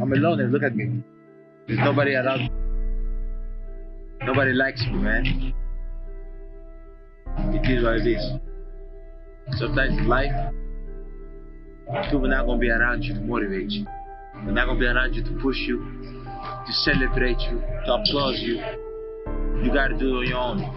I'm alone and look at me. There's nobody around. Nobody likes me, man. It is what it is. Sometimes in life, people are not gonna be around you to motivate you. They're not gonna be around you to push you, to celebrate you, to applaud you. You gotta do it on your own.